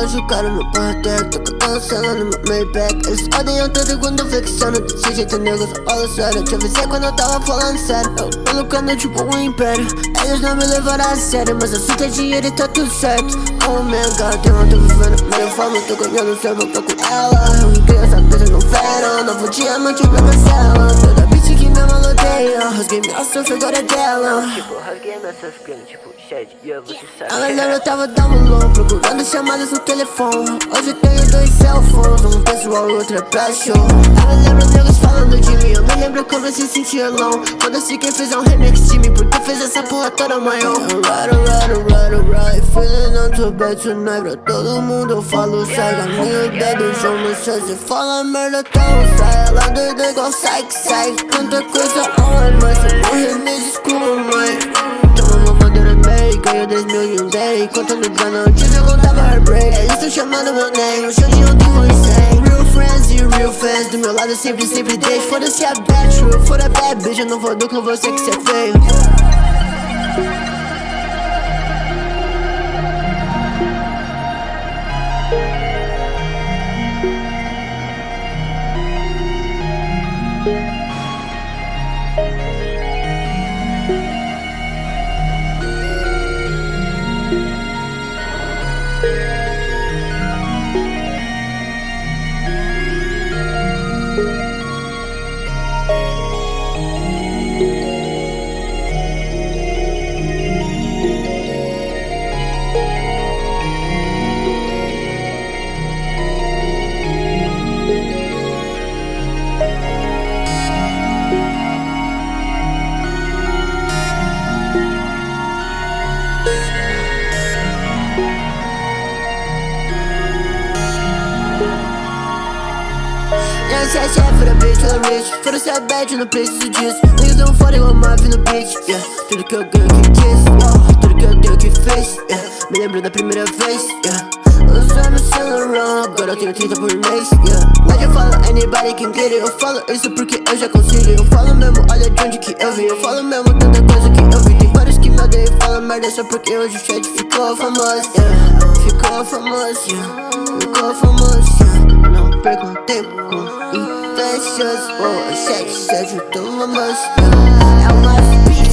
machucaram no porteiro Tô cantando cela no meu Maybach. Eles odeiam tudo quando eu flexiono Desse jeito nego, olha sério. Te avisei quando eu tava falando sério. Eu tô lucrando tipo um império. Eles não me levaram a sério Mas que é dinheiro e tá tudo certo. Oh my god, eu não tô vivendo Melhor forma, tô ganhando certo, tô com ela. Eu ri essa coisa no verão Novo diamante pra minha cela Toda bitch que me maloteia Rasguei minha surf, agora é dela. Tipo, rasguei minha surf, tipo, shed, yeah, você sabe A galera tava download Procurando chamadas no telefone. Hoje tenho dois cell phones Um pessoal e outro é pra show Eu me lembro negros falando de mim Eu me lembro como eu se sentia alone Foda-se quem fez um remix de mim Porque fez essa porra toda maior. Alright, alright, alright, alright Feeling not too bad tonight Pra todo mundo eu falo Sai meu dedo, João no chão Você fala merda, então sai Ela doida igual que sai Tanta coisa on, mas se morrer me desculpa, mãe Ganho 10 mil e um day. Contando grana antes eu contava heartbreak. Eles tão chamando meu name O show de ontem foi insane Real friends e real fans Do meu lado sempre, sempre deixo. Foda-se a bad truth For a bad bitch. Eu não vou do com você que cê é feio Yes, yeah, for the bitch, for the rich. For the sad bad, não preciso disso. Niggas não foda igual Marvin no beat, yeah. Tudo que eu ganho que quis, oh, tudo que eu tenho que fiz, yeah. Me lembro da primeira vez, yeah. Usando o celular, agora eu tenho 30 por mês, yeah. Mas eu falo, anybody can get it. Eu falo isso porque eu já consigo. Eu falo mesmo, olha de onde que eu vim. Eu falo mesmo tanta coisa que eu vi. Tem vários que me odeiam e falam merda Só porque hoje o chat ficou famoso, yeah. Ficou famoso, yeah. Ficou famoso, percam tempo com invejas Oh, sete, sete, toma yeah É o mais